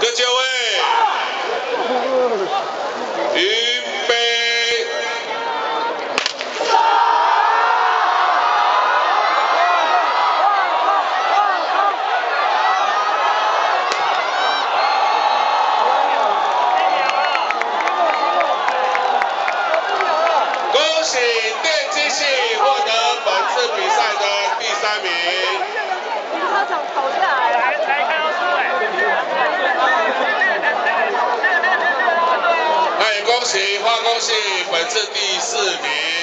各就位，预备。恭喜电机系恭喜花恭喜本次第四名。